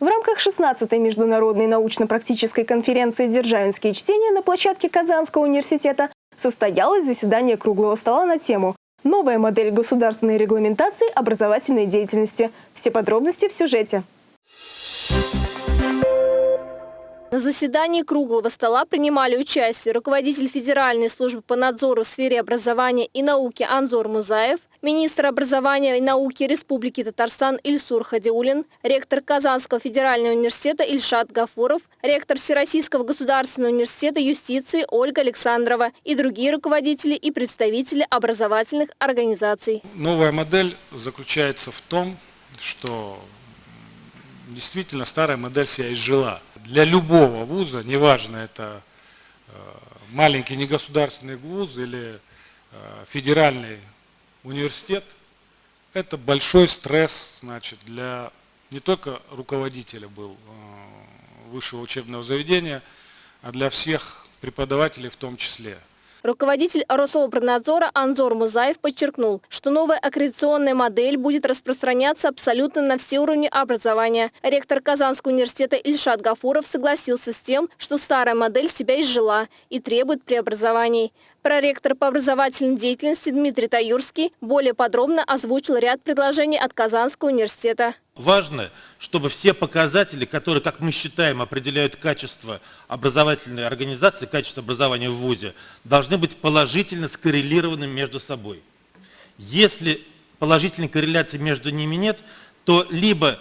В рамках 16-й международной научно-практической конференции «Державинские чтения» на площадке Казанского университета состоялось заседание круглого стола на тему «Новая модель государственной регламентации образовательной деятельности». Все подробности в сюжете. На заседании круглого стола принимали участие руководитель Федеральной службы по надзору в сфере образования и науки Анзор Музаев, министр образования и науки Республики Татарстан Ильсур Хадиулин, ректор Казанского федерального университета Ильшат Гафуров, ректор Всероссийского государственного университета юстиции Ольга Александрова и другие руководители и представители образовательных организаций. Новая модель заключается в том, что действительно старая модель себя изжила. Для любого вуза, неважно это э, маленький негосударственный вуз или э, федеральный университет, это большой стресс значит, для не только руководителя был э, высшего учебного заведения, а для всех преподавателей в том числе. Руководитель Рособорнадзора Анзор Музаев подчеркнул, что новая аккредитационная модель будет распространяться абсолютно на все уровни образования. Ректор Казанского университета Ильшат Гафуров согласился с тем, что старая модель себя изжила и требует преобразований. Проректор по образовательной деятельности Дмитрий Таюрский более подробно озвучил ряд предложений от Казанского университета. Важно, чтобы все показатели, которые, как мы считаем, определяют качество образовательной организации, качество образования в ВУЗе, должны быть положительно скоррелированы между собой. Если положительной корреляции между ними нет, то либо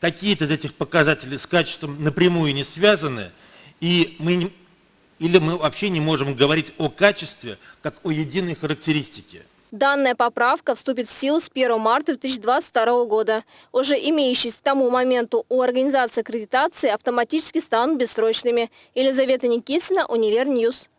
какие-то из этих показателей с качеством напрямую не связаны, и мы или мы вообще не можем говорить о качестве как о единой характеристике. Данная поправка вступит в силу с 1 марта 2022 года. Уже имеющиеся к тому моменту у организации аккредитации автоматически станут бессрочными. Елизавета Никитина, Univer News.